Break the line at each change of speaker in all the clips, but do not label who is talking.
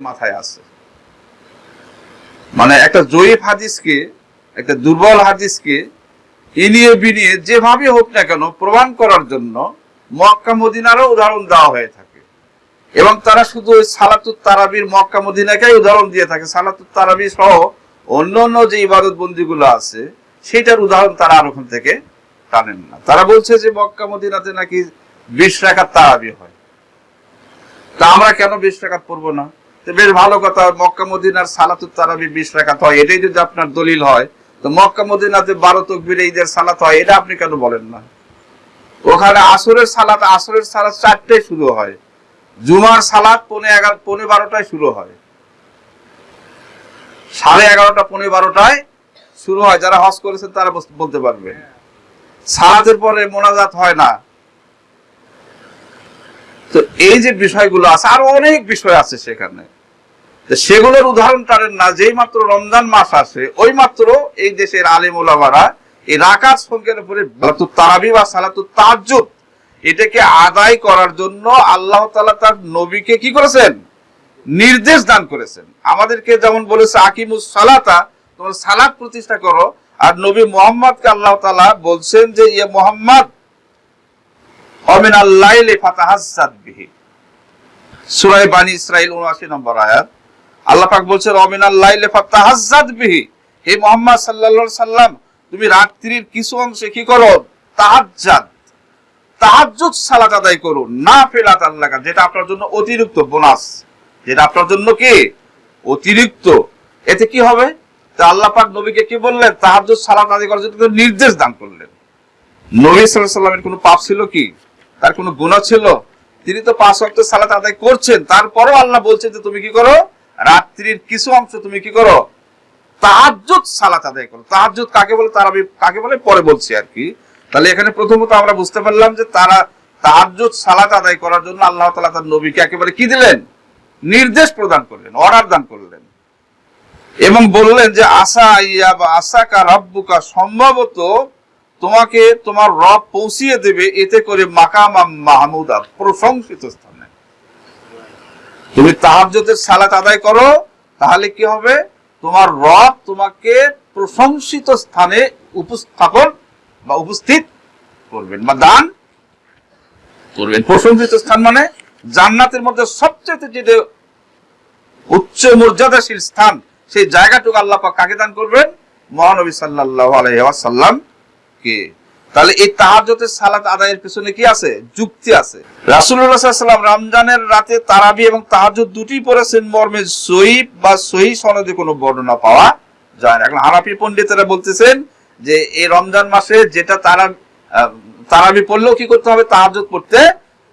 মাথায় আছে। মানে একটা জয়ীফ হাদিসকে, একটা দুর্বল হাদিসকে ইনিয়ে বিনিয়ে যেভাবে হোক না কেন প্রমাণ করার জন্য মক্কা মদিনারও উদাহরণ দেওয়া হয়ে থাকে। এবং তারা শুধু ওই সালাতুত তারাবির মক্কা মদিনাকেই উদাহরণ দিয়ে থাকে। সালাতুত তারাবি সহ অন্য অন্য যে ইবাদত বন্দিগুলো আছে সেটার উদাহরণ তারা আর ওখান থেকে টানেন না। তারা বলছে যে মক্কা মদিনাতে নাকি বিশ রাখার তারাবি হয়। তা আমরা কেন বিশ রাকাত পড়ব না? বেশ ভালো কথা, মক্কা, মদিনার সালাতুত তারাবি বিশ রাকাত হয়। এটাই যদি আপনার দলিল হয়, তো মক্কা, মদিনাতে বারো তকবির ঈদের সালাত হয়, এটা আপনি কেন বলেন না? ওখানে আসরের সালাত আসরের সালাত চারটায় শুরু হয়। জুমার সালাত পৌনে এগারো, পৌনে বারোটায় শুরু হয়। সাড়ে এগারোটা, পৌনে বারোটায় শুরু হয়। যারা হজ করেছেন, তারা বলতে পারবে। সালাতের পরে মোনাজাত হয় না। তো এই যে বিষয়গুলো আছে, আরও অনেক বিষয় আছে সেখানে। সেগুলোর উদাহরণ টানেন না, যেই মাত্র রমজান মাস আসে ওই মাত্র এই দেশের আলিম ওলামারা এই রাকাত সংখ্যার উপরে তারাবি বা সালাতুত তাজ্জুদ এটাকে আদায় করার জন্য আল্লাহ তালা তার নবীকে কি করেছেন? নির্দেশ দান করেছেন। আমাদেরকে যেমন বলেছে, আকিমুস সালাতা, তোমরা সালাত প্রতিষ্ঠা করো, আর নবী মোহাম্মদকে আল্লাহ তালা বলছেন যে ইয়ে মোহাম্মদ অমিন আল্লাইলে ফাতাহাজ্জাদ বিহি। সূরা বানি ইসরাইল 79 নম্বর আয়াত। আল্লাহ পাক বলছেন অমিন আল্লাইলে ফাতাহাজ্জাদ বিহি। হে মোহাম্মদ সাল্লাল্লাহু সাল্লাম তুমি রাত্রির কিছু অংশে কি করো? তাহাজ্জাদ। তাহাজ্জুদ সালাত আদায় করো না ফেলাত আল্লাহ যেটা আপনার জন্য অতিরিক্ত বোনাস। যেটা আপনার জন্য কি? অতিরিক্ত। এতে কি হবে? তা আল্লাহ পাক নবীকে কি বললেন? তাহাজ্জুদ সালাত আদায় করার জন্য নির্দেশ দান করলেন। নবী সাল্লাল্লাহু কোনো পাপ ছিল কি? তার কোনো গুনাহ ছিল? তিনি তো পাঁচ ওয়াক্ত সালাত আদায় করছেন, তারপরও আল্লাহ বলছেন যে তুমি কি করো? রাত্রির কিছু অংশ তুমি কি করো? তাহাজ্জুদ সালাত আদায় করো। তাহাজ্জুদ কাকে বলে? তারা কাকে বলে? পরে বলছি আর কি। তাহলে এখানে প্রথমত আমরা বুঝতে পারলাম যে তারা তাহাজ্জুদ সালাত আদায় করার জন্য আল্লাহ তাআলা তার নবীকে একেবারে কি দিলেন? নির্দেশ প্রদান করলেন, অর্ডার দান করলেন। এবং বললেন যে, আশা ইয়া বা আশাকা রব্বুকা, সম্ভবত তোমাকে তোমার রব পৌঁছিয়ে দেবে এতে করে মাকামা মাহমুদা প্রশংসিত স্থানে। তুমি তাহাজ্জুদের সালাত আদায় করো, তাহলে কি হবে? তোমার রব তোমাকে প্রশংসিত স্থানে উপস্থাপন বা উপস্থিত করবেন বা দান করবেন। প্রশংসিত স্থান মানে জান্নাতের মধ্যে সবচেয়ে যেটা উচ্চ মর্যাদাশীল স্থান, সেই জায়গাটুকু আল্লাহ পাক কাকে দান করবেন? মহানবী সাল্লাল্লাহু আলাইহি কে তাহলে এই তাহাজতের সালাত আদায়ের পেছনে কি আছে? যুক্তি আছে। আলাইহি ওয়াসাল্লাম রমজানের রাতে তারাবি এবং তাহাজ্জুদ দুটি পড়েছেন মর্মে সহিহ বা সহিহ সনদে কোনো বর্ণনা পাওয়া যায় না। এখন হানাফি পণ্ডিতেরা বলতেছেন যে এই রমজান মাসে যেটা তারা তারাবি পড়লেও কি করতে হবে? তাহাজ্জুদ পড়তে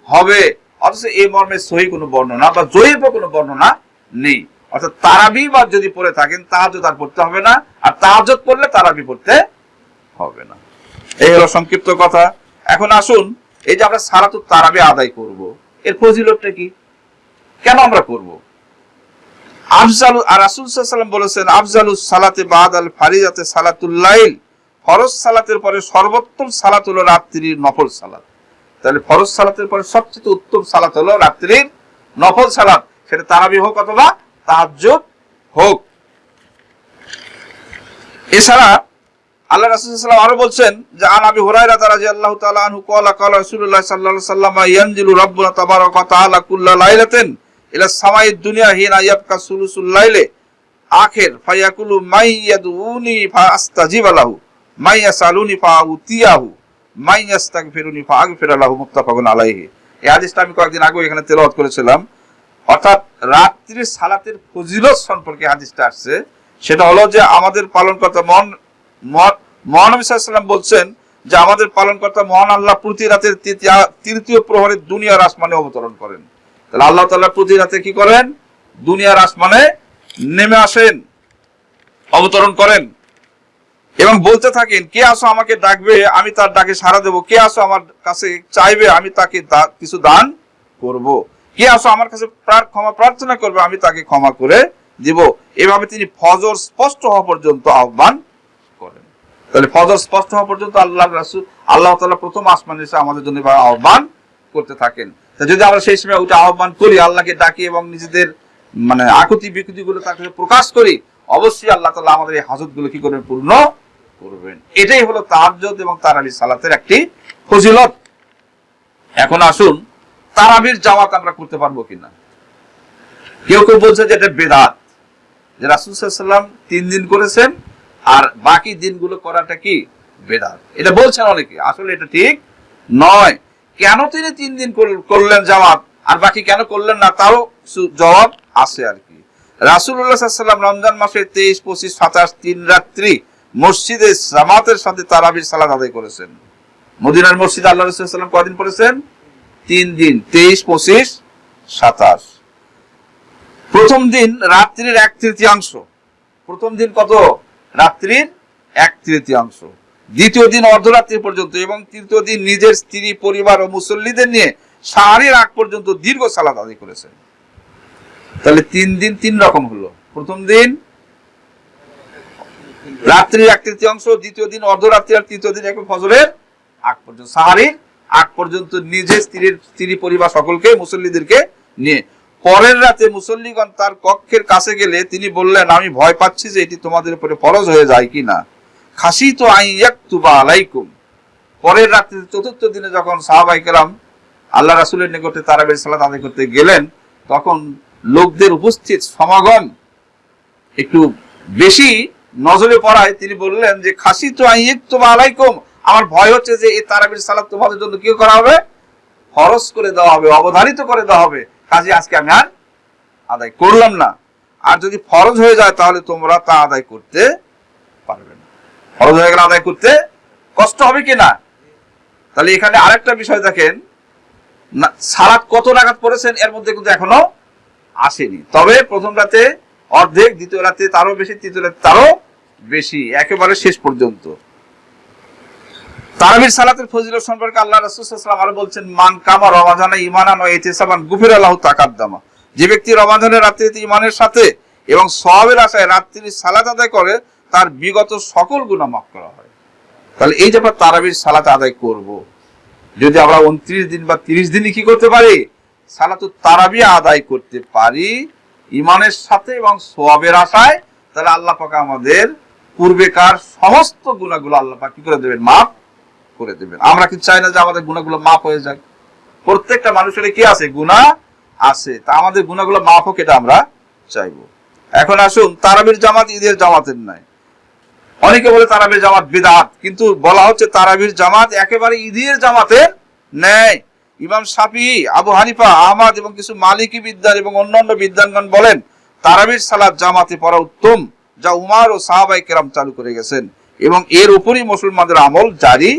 হবে। অথচ এই মর্মে সহি কোনো বর্ণনা বা জয়ীব কোনো বর্ণনা নেই। অর্থাৎ তারাবি বা যদি পড়ে থাকেন, তাহাজ্জুদ আর পড়তে হবে না। আর তাহাজ্জুদ পড়লে তারাবি পড়তে হবে না। এই হলো সংক্ষিপ্ত কথা। এখন আসুন এই যে আমরা সারাতুত তারাবি আদায় করব এর ফজিলতটা কি? কেন আমরা করব? আফজালু আর রাসূল সাল্লাল্লাহু আলাইহি ওয়াসাল্লাম বলেছেন আফজালুস সালাতে বাদ আল ফারিজাতে সালাতুল লাইল। ফরজ সালাতের পরে সর্বোত্তম সালাত হলো রাত্রির নফল সালাত। তাহলে ফরজ সালাতের পরে সবচেয়ে উত্তম সালাত হলো রাত্রির নফল সালাত। সেটা তারাবি হোক অথবা তাহাজ্জুদ হোক। এছাড়া আল্লাহ রাসূল সাল্লাল্লাহু আলাইহি ওয়াসাল্লাম আরও বলছেন যে, আন আবি হুরায়রা রাদিয়াল্লাহু তাআলা আনহু ক্বালা ক্বালা রাসূলুল্লাহ সাল্লাল্লাহু আলাইহি ওয়াসাল্লাম, ইয়ানজিলু রাব্বুনা তাবারাকা তাআলা কুল্লা লাইলাতিন ইলা সামাই দুনিয়া হিনা ইয়াবকা সুলুসুল লাইলে, আখির ফায়াকুলু মাই ইয়াদউনি ফাআস্তাজিব লাহু মাই ইয়াসালুনি ফাউতিয়াহু মাই ইয়াস্তাগফিরুনি ফাআগফির লাহু মুত্তাফাকুন আলাইহি। এই হাদিসটা আমি কয়েকদিন আগে এখানে তেলাওয়াত করেছিলাম। অর্থাৎ রাত্রির সালাতের ফজিলত সম্পর্কে হাদিসটা আসছে। সেটা হলো যে, আমাদের পালন পালনকর্তা মন মহানবী বলছেন যে আমাদের পালনকর্তা মহান আল্লাহ প্রতি রাতের তৃতীয়- প্রহরে দুনিয়ার আসমানে অবতরণ করেন। তাহলে আল্লাহ তাআলা প্রতি রাতে কি করেন? দুনিয়ার আসমানে নেমে আসেন, অবতরণ করেন এবং বলতে থাকেন, কে আসো আমাকে ডাকবে? আমি তার ডাকে সাড়া দেব। কে আসো আমার কাছে চাইবে? আমি তাকে কিছু দান করব। কে আসো আমার কাছে ক্ষমা প্রার্থনা করবে? আমি তাকে ক্ষমা করে দিব। এভাবে তিনি ফজর স্পষ্ট হওয়া পর্যন্ত আহ্বান তাহলে ফজর স্পষ্ট হওয়া পর্যন্ত আল্লাহ রাসূল, আল্লাহ তাআলা প্রথম আসমান এসে আমাদের জন্য আহ্বান করতে থাকেন। তা যদি আমরা সেই সময় ওইটা আহ্বান করি, আল্লাহকে ডাকি এবং নিজেদের মানে আকুতি বিকুতি গুলো তার প্রকাশ করি, অবশ্যই আল্লাহ তাআলা আমাদের এই হাজতগুলো কি করবেন? পূর্ণ করবেন। এটাই হলো তাহাজ্জুদ এবং তারাবি সালাতের একটি ফজিলত। এখন আসুন, তারাবির জামাত আমরা করতে পারব কিনা? কেউ কেউ বলছে যে এটা বেদাত। যে রাসুল সাল্লাম তিন দিন করেছেন আর বাকি দিনগুলো করাটা কি? বেদাত। এটা বলছেন অনেকে। আসলে এটা ঠিক নয়। কেন তিনি তিন দিন করলেন জামাত? আর বাকি কেন করলেন না? তারও জবাব আছে আর কি। রাসুল্লাহ সাল্লাম রমজান মাসের তেইশ, পঁচিশ, সাতাশ তিন রাত্রি মসজিদে জামাতের সাথে তারাবির সালাদ আদায় করেছেন। মদিনার মসজিদ আল্লাহ রসুল্লাম কদিন পড়েছেন? তিন দিন। তেইশ, পঁচিশ, সাতাশ। প্রথম দিন রাত্রির এক তৃতীয়াংশ। প্রথম দিন কত? রাত্রির এক তৃতীয়াংশ। দ্বিতীয় দিন অর্ধরাত্রি পর্যন্ত এবং তৃতীয় দিন নিজের স্ত্রী, পরিবার ও মুসল্লিদের নিয়ে সাহারির আগ পর্যন্ত দীর্ঘ সালাদ আদায় করেছেন। তাহলে তিন দিন তিন রকম হলো। প্রথম দিন রাত্রির এক তৃতীয়াংশ, দ্বিতীয় দিন অর্ধরাত্রি আর তৃতীয় দিন একবার ফজরের আগ পর্যন্ত। সাহারির আগ পর্যন্ত নিজে স্ত্রীর, স্ত্রী, পরিবার সকলকে, মুসল্লিদেরকে নিয়ে পরের রাতে মুসল্লিগণ তার কক্ষের কাছে গেলে তিনি বললেন, আমি ভয় পাচ্ছি যে এটি তোমাদের উপরে ফরজ হয়ে যায় কিনা। খাসি তো আই আইয়াকুবা আলাইকুম। পরের রাতে চতুর্থ দিনে যখন সাহাবাই কেরাম আল্লাহ রাসুলের নিকটে তারাবের সালাত আদায় করতে গেলেন, তখন লোকদের উপস্থিত সমাগম একটু বেশি নজরে পড়ায় তিনি বললেন যে খাসি তো আই আইয়াকুবা আলাইকুম। আমার ভয় হচ্ছে যে, এই তারাবির সালাত তোমাদের জন্য কি করা হবে? ফরজ করে দেওয়া হবে, অবধারিত করে দেওয়া হবে। কাজে আজকে আমি আর আদায় করলাম না। আর যদি ফরজ হয়ে যায়, তাহলে তোমরা তা আদায় করতে পারবে না। ফরজ হয়ে গেলে আদায় করতে কষ্ট হবে কি না? তাহলে এখানে আরেকটা বিষয় দেখেন, না সালাত কত রাকাত পড়েছেন, এর মধ্যে কিন্তু এখনও আসেনি। তবে প্রথম রাতে অর্ধেক, দ্বিতীয় রাতে তারও বেশি, তৃতীয় রাতে তারও বেশি, একেবারে শেষ পর্যন্ত। তারাবির সালাতের ফজিলত সম্পর্কে আল্লাহ রাসূলুল্লাহ আরও বলছেন, মান কামা রমাজানে ইমানান ও ইতিসাবান গুফির আল্লাহ তাকাদ্দামা। যে ব্যক্তি রমাজানের রাত্রিতে ইমানের সাথে এবং সওয়াবের আশায় রাত্রির সালাত আদায় করে, তার বিগত সকল গুনাহ মাফ করা হয়। তাহলে এই যে আমরা তারাবির সালাত আদায় করব, যদি আমরা উনত্রিশ দিন বা তিরিশ দিনই কি করতে পারি? সালাতুত তারাবি আদায় করতে পারি ইমানের সাথে এবং সোয়াবের আশায়। তাহলে আল্লাহ পাক আমাদের পূর্বেকার সমস্ত গুণাগুলো আল্লাহ পাক কি করে দেবেন? মাফ করে দেবেন। আমরা কি চাই না যে আমাদের গুণাগুলো মাফ হয়ে যাক। প্রত্যেকটা মানুষের কি আছে? গুণা আছে। তা আমাদের গুণাগুলো মাফ হোক, এটা আমরা চাইব। এখন আসুন, তারাবির জামাত ঈদের জামাতের নাই। অনেকে বলে তারাবির জামাত বিদাত, কিন্তু বলা হচ্ছে তারাবির জামাত একেবারে ঈদের জামাতের ন্যায় ইমাম সাফি আবু হানিফা, আহমদ এবং কিছু মালিকি বিদ্যান এবং অন্যান্য বিদ্যানগণ বলেন, তারাবির সালাত জামাতে পড়া উত্তম, যা উমার ও সাহাবাই কেরাম চালু করে গেছেন। এবং এর উপরই মুসলমানদের আমল জারি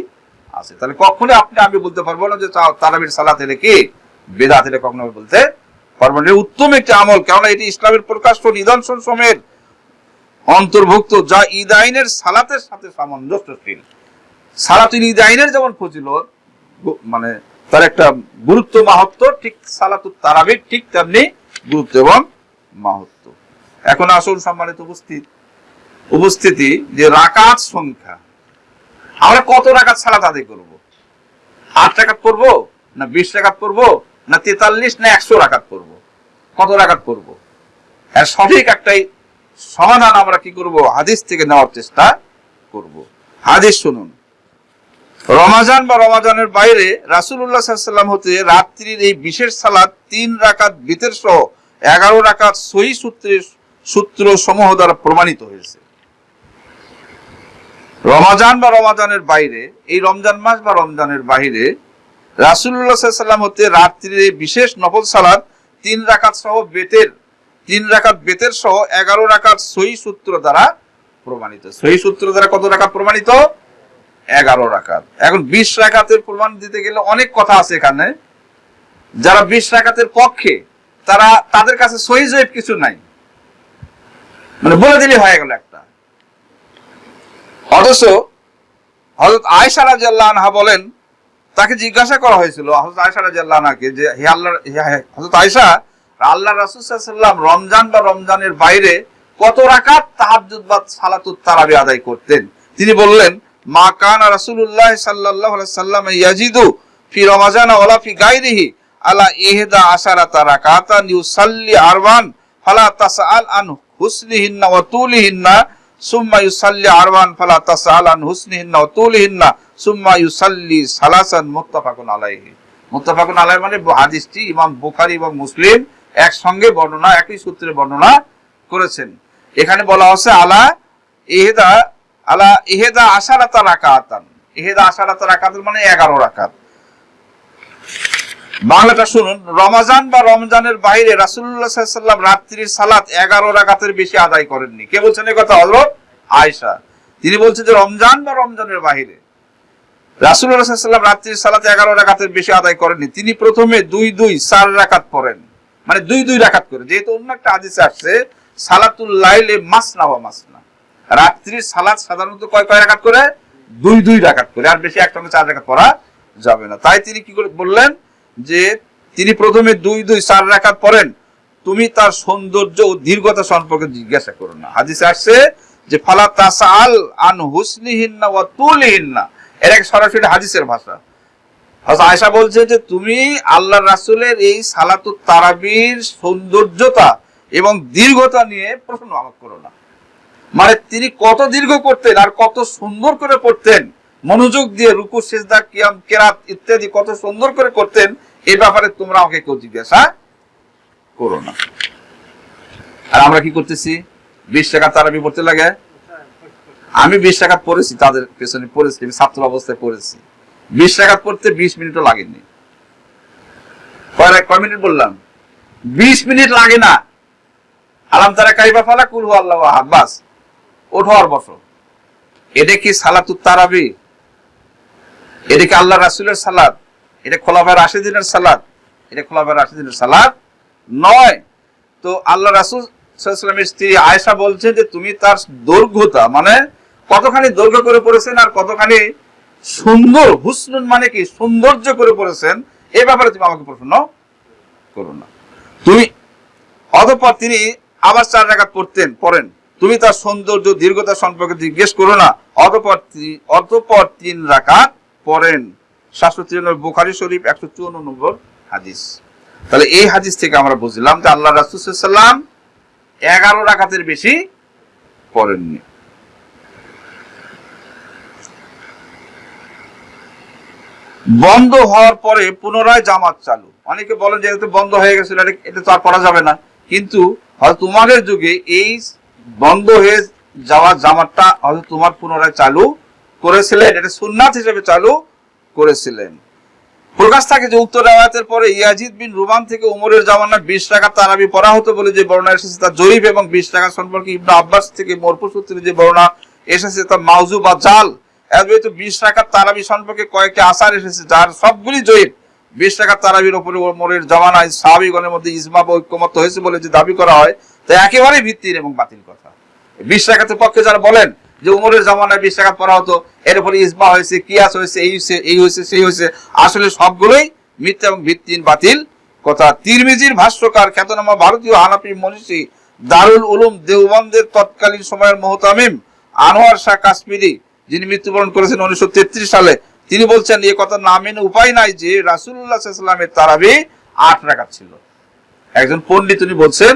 আছে। তাহলে কখনো আপনি আমি বলতে পারব না যে তারাবির সালাত এটা কি? বেদাত এটা কখনো বলতে পারব না। উত্তম একটি আমল, কেননা এটি ইসলামের প্রকাশ্য নিদর্শন সমেত অন্তর্ভুক্ত, যা ঈদ আইনের সালাতের সাথে সামঞ্জস্যশীল সালাতুল ঈদ আইনের যেমন ফজিলত, গু- মানে তার একটা গুরুত্ব মাহাত্ম, ঠিক সালাতুল তারাবির ঠিক তেমনি গুরুত্ব এবং মাহাত্ম। এখন আসল সম্মানিত উপস্থিত উপস্থিতি যে রাকাত সংখ্যা। আমরা কত রাকাত সালাত আদায় করব? আট রাকাত পড়ব, না বিশ রাকাত পড়ব, না তেতাল্লিশ, না একশো রাকাত পড়ব? কত রাকাত পড়ব? এর সঠিক একটাই সমাধান আমরা কি করব? হাদিস থেকে নেওয়ার চেষ্টা করব। হাদিস শুনুন। রমাজান বা রমাজানের বাইরে রাসুল্লাহ সাল্লাম হতে রাত্রির এই বিশেষ সালাদ তিন রাকাত বিতের সহ এগারো রাকাত সহি সূত্রের সূত্র সমূহ দ্বারা প্রমাণিত হয়েছে। রমাজান বা রমাজানের বাইরে, এই রমজান মাস বা রমজানের বাইরে রাসুল্লাহ সাল্লাম হতে রাত্রির বিশেষ নফল সালাদ, তিন রাকাত সহ বেতের, তিন রাকাত বেতের সহ এগারো রাকাত সহি সূত্র দ্বারা প্রমাণিত। সহি সূত্র দ্বারা কত রাকাত প্রমাণিত? এগারো রাকাত। এখন বিশ রাকাতের প্রমাণ দিতে গেলে অনেক কথা আছে এখানে। যারা বিশ রাকাতের পক্ষে, তারা, তাদের কাছে সহি কিছু নাই। মানে বলে দিলে হয়ে গেল একটা। অথচ হজরত আয়সা রাজিয়াল্লাহ বলেন, তাকে জিজ্ঞাসা করা হয়েছিল হজরত আয়সা রাজিয়াল্লাহ যে হে আল্লাহ হজরত আয়সা আল্লাহ রাসুসাল্লাম রমজান বা রমজানের বাইরে কত রাকাত তাহাজ্জুদ বা সালাতুত তারাবি আদায় করতেন? তিনি বললেন, মা কান রাসূলুল্লাহ সাল্লাল্লাহু আলাইহি সাল্লাম ইয়াজিদু ফি রমাজান ফি গায়রিহি, আলা ইহদা আশারাতা রাকাতান ইউসাল্লি আরবান, ফালা তাসআল আন সুম্মা ইউসাল্লি আরবান ফালা তাসআল আন হুসনিহিন্না তুলিহিন্না, সুম্মা ইউসাল্লি সালাসান মুত্তাফাকুন আলাইহি। মুত্তাফাকুন আলাইহি মানে হাদিসটি ইমাম বুখারী এবং মুসলিম একসঙ্গে বর্ণনা, একই সূত্রে বর্ণনা করেছেন। এখানে বলা হচ্ছে আলা ইহেদা আলা ইহেদা আশারাতা রাকাতান। ইহেদা আশারাতা রাকাতান মানে এগারো রাকাত। বাংলাটা শুনুন, রমাজান বা রমজানের বাইরে রাসুল্লাহ সাল্লাম রাত্রির সালাত এগারো রাকাতের বেশি আদায় করেননি। কে বলছেন কথা? হজরত আয়সা তিনি বলছেন যে রমজান বা রমজানের বাইরে রাসুল্লাহ সাল্লাম রাত্রির সালাত এগারো রাকাতের বেশি আদায় করেননি। তিনি প্রথমে দুই দুই চার রাকাত পড়েন। মানে দুই দুই রাকাত করে যেহেতু অন্য একটা আদিসে আসছে, সালাতুল লাইলে মাসনা ওয়া মাসনা। রাত্রির সালাত সাধারণত কয় কয় রাকাত করে? দুই দুই রাকাত করে। আর বেশি একসঙ্গে চার রাকাত পড়া যাবে না। তাই তিনি কি করে বললেন? যে তিনি প্রথমে দুই দুই চার রাকাত পড়েন তুমি তার সৌন্দর্য ও দীর্ঘতা সম্পর্কে জিজ্ঞাসা করো না। হাদিসে আসছে যে, ফালা তাসাল আন হুসনিহিন্না ওয়া তুলিহিন্না। এর এক সরাসরি হাদিসের ভাষা। আয়েশা বলছে যে, তুমি আল্লাহ রাসূলের এই সালাতুত তারাবির সৌন্দর্যতা এবং দীর্ঘতা নিয়ে প্রশ্ন আমাকে করো না। মানে তিনি কত দীর্ঘ করতেন আর কত সুন্দর করে পড়তেন মনোযোগ দিয়ে রুকু, সেজদা, কিয়াম, কেরাত ইত্যাদি কত সুন্দর করে করতেন এই ব্যাপারে তোমরা আমাকে কেউ জিজ্ঞাসা করো না। আর আমরা কি করতেছি? বিশ টাকা তারাবি পড়তে লাগে? আমি বিশ টাকা পড়েছি, তাদের পেছনে পড়েছি, আমি ছাত্র অবস্থায় পড়েছি। বিশ টাকা পড়তে বিশ মিনিটও লাগেনি। কয় মিনিট বললাম? বিশ মিনিট লাগে না। আলাম তারা কাইবা ফালা কুলহু আল্লাহ আহাদ, বাস। ওঠো আর বসো। এটা কি সালাতুত তারাবি। এটা আল্লাহ রাসুলের সালাদ? এটা খোলাফায় রাশিদিনের সালাদ? এটা খোলাফায় রাশিদিনের সালাদ নয়। তো আল্লাহ রাসুল সাল্লামের স্ত্রী আয়েশা বলছে যে, তুমি তার দৈর্ঘ্যতা মানে কতখানি দৈর্ঘ্য করে পড়েছেন আর কতখানি সুন্দর, হুসনুন মানে কি? সৌন্দর্য করে পড়েছেন এই ব্যাপারে তুমি আমাকে প্রশ্ন করো না। তুমি, অতঃপর তিনি আবার চার রাকাত পড়তেন, পড়েন। তুমি তার সৌন্দর্য, দীর্ঘতা সম্পর্কে জিজ্ঞেস করো না। অতঃপর অতঃপর তিন রাকাত পড়েন সাতশো তিরানব্বই বুখারি শরীফ একশো চুয়ান্ন নম্বর হাদিস। তাহলে এই হাদিস থেকে আমরা বুঝলাম যে আল্লাহ রাসুসাল্লাম এগারো রাকাতের বেশি পড়েননি। বন্ধ হওয়ার পরে পুনরায় জামাত চালু। অনেকে বলেন যে এটা বন্ধ হয়ে গেছিল, এটা তো আর পড়া যাবে না। কিন্তু হয়তো তোমাদের যুগে এই বন্ধ হয়ে যাওয়া জামাতটা হয়তো তোমার পুনরায় চালু করেছিলেন, এটা সুন্নাত হিসেবে চালু করেছিলেন। প্রকাশ থাকে যে উত্তর রেওয়ায়তের পরে ইয়াজিদ বিন রুমান থেকে উমরের জামানা বিশ টাকা তারাবি পড়া হতো বলে যে বর্ণনা এসেছে, তা জরিপ এবং বিশ টাকা সম্পর্কে ইবনা আব্বাস থেকে মরফু সূত্রে যে বর্ণনা এসেছে, তা মাউজু বা জাল। এত বিশ টাকা তারাবি সম্পর্কে কয়েকটি আসার এসেছে, যার সবগুলি জয়ীব বিশ টাকা তারাবির ওপরে ওমরের জামানায় সাহাবিগণের মধ্যে ইজমা বা ঐক্যমত হয়েছে বলে যে দাবি করা হয়, তা একেবারেই ভিত্তির এবং বাতিল কথা। বিশ টাকাতের পক্ষে যারা বলেন যে উমরের জামানায় বিশ টাকা পড়া হতো, এর উপরে ইজমা হয়েছে, কিয়াস হয়েছে, এই হয়েছে এই হয়েছে, সেই হয়েছে। আসলে সবগুলোই মিথ্যা এবং ভিত্তিহীন বাতিল কথা। তিরমিজির ভাষ্যকার খ্যাতনামা ভারতীয় হানাফি মনীষী দারুল উলুম দেওবন্দের তৎকালীন সময়ের মোহতামিম আনোয়ার শাহ কাশ্মীরি, যিনি মৃত্যুবরণ করেছেন উনিশশো তেত্রিশ সালে, তিনি বলছেন, এ কথা না মেনে উপায় নাই যে রাসুল্লাহ সাল্লামের তারাবি আট রাকাত ছিল। একজন পণ্ডিত উনি বলছেন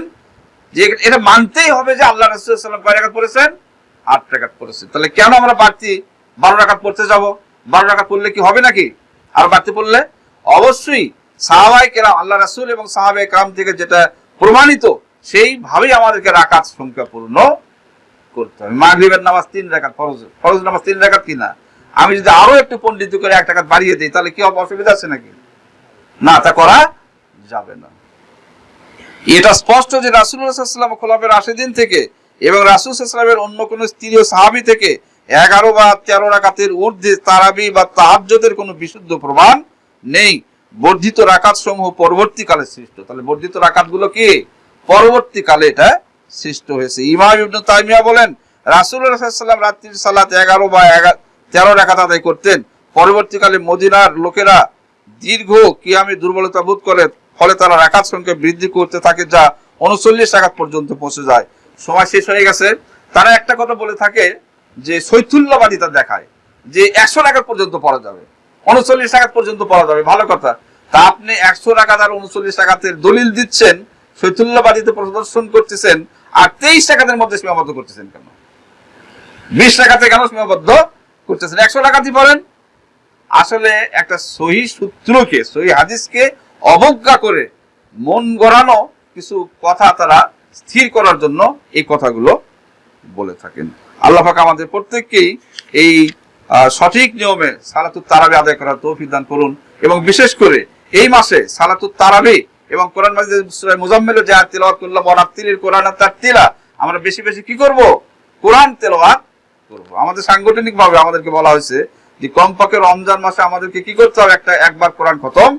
যে এটা মানতেই হবে যে আল্লাহ রাসুল্লাম কয় রাকাত পড়েছেন? আট রাকাত পড়েছে। তাহলে কেন আমরা বাড়তি বারো রাকাত পড়তে যাব? বারো রাকাত পড়লে কি হবে নাকি? আর বাড়তি পড়লে? অবশ্যই সাহাবাই কেরাম, আল্লাহ রাসুল এবং সাহাবাই কেরাম থেকে যেটা প্রমাণিত, সেইভাবেই আমাদেরকে রাকাত সংখ্যা পূর্ণ করতে হবে। মাগরিবের নামাজ তিন রাকাত, ফরজ ফরজ নামাজ তিন রাকাত কিনা? আমি যদি আরও একটু পণ্ডিত করে এক টাকা বাড়িয়ে দিই, তাহলে কি অসুবিধা আছে নাকি? না, তা করা যাবে না। এটা স্পষ্ট যে রাসুল্লাহাম খোলাফের দিন থেকে এবং রাসুলামের অন্য কোন স্ত্রী ও সাহাবি থেকে এগারো বা তেরো রাকাতের ঊর্ধ্বে তারাবি বা তাহাজ্যদের কোনো বিশুদ্ধ প্রমাণ নেই। বর্ধিত রাকাত সমূহ পরবর্তীকালে সৃষ্ট। তাহলে বর্ধিত রাকাতগুলো কি? পরবর্তীকালে এটা সৃষ্ট হয়েছে। ইমাম ইবনু তাইমিয়া বলেন রাসুল্লাহাম রাত্রির সালাত এগারো বা তেরো রাকাত আদায় করতেন। পরবর্তীকালে মদিনার লোকেরা দীর্ঘ কিয়ামে দুর্বলতা বোধ করে, ফলে তারা রাকাত সংখ্যা বৃদ্ধি করতে থাকে যা উনচল্লিশ রাকাত পর্যন্ত পৌঁছে যায়। সময় শেষ হয়ে গেছে। তারা একটা কথা বলে থাকে যে শৈথুল্যবাদিতা দেখায় যে একশো টাকা পর্যন্ত পড়া যাবে। উনচল্লিশ রাকাত পর্যন্ত পড়া যাবে। ভালো কথা। তা আপনি একশো রাকাত আর উনচল্লিশ রাকাতের দলিল দিচ্ছেন, শৈথুল্যবাদিতে প্রদর্শন করতেছেন, আর তেইশ টাকাদের মধ্যে সীমাবদ্ধ করতেছেন কেন? বিশ টাকাতে কেন সীমাবদ্ধ করতেছেন? একশো টাকাতে পড়েন আসলে একটা সহি সূত্রকে, সহি হাদিসকে অবজ্ঞা করে মন গড়ানো কিছু কথা তারা স্থির করার জন্য এই কথাগুলো বলে থাকেন। আল্লাহ আমাদের প্রত্যেককেই এই সঠিক নিয়মে সালাতুত তারাবি আদায় করার তৌফিক দান করুন এবং বিশেষ করে এই মাসে সালাতুত তারাবি এবং কোরআন মাজিদ সূরা মুজাম্মিলে যে করলাম ওয়ারাত্তিলিল কোরআন তারতিলা আমরা বেশি বেশি কি করব? কোরআন তেলাওয়াত করব। আমাদের সাংগঠনিক ভাবে আমাদেরকে বলা হয়েছে যে কমপক্ষে রমজান মাসে আমাদেরকে কি করতে হবে? একটা একবার কোরআন খতম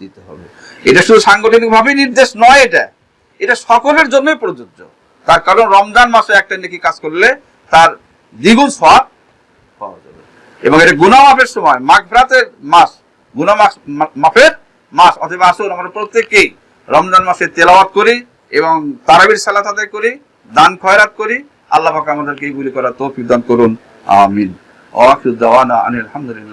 দিতে হবে। এটা শুধু সাংগঠনিক ভাবে নির্দেশ নয় এটা। এটা সকলের জন্যই প্রযোজ্য। তার কারণ রমজান মাসে একটা নাকি কাজ করলে তার দ্বিগুণ সব পাওয়া যাবে। এবং এটা গুনা সময় মাঘরাতের মাস গুনা মাস মা- মাপের মাস অথবা আসুন আমরা প্রত্যেককেই রমজান মাসে তেলাওয়াত করি এবং তারাবির সালাত আদায় করি, দান খয়রাত করি। আল্লাহ আমাদেরকে এইগুলি করার তৌফিক দান করুন। আমিন। আনিল আলহামদুলিল্লাহ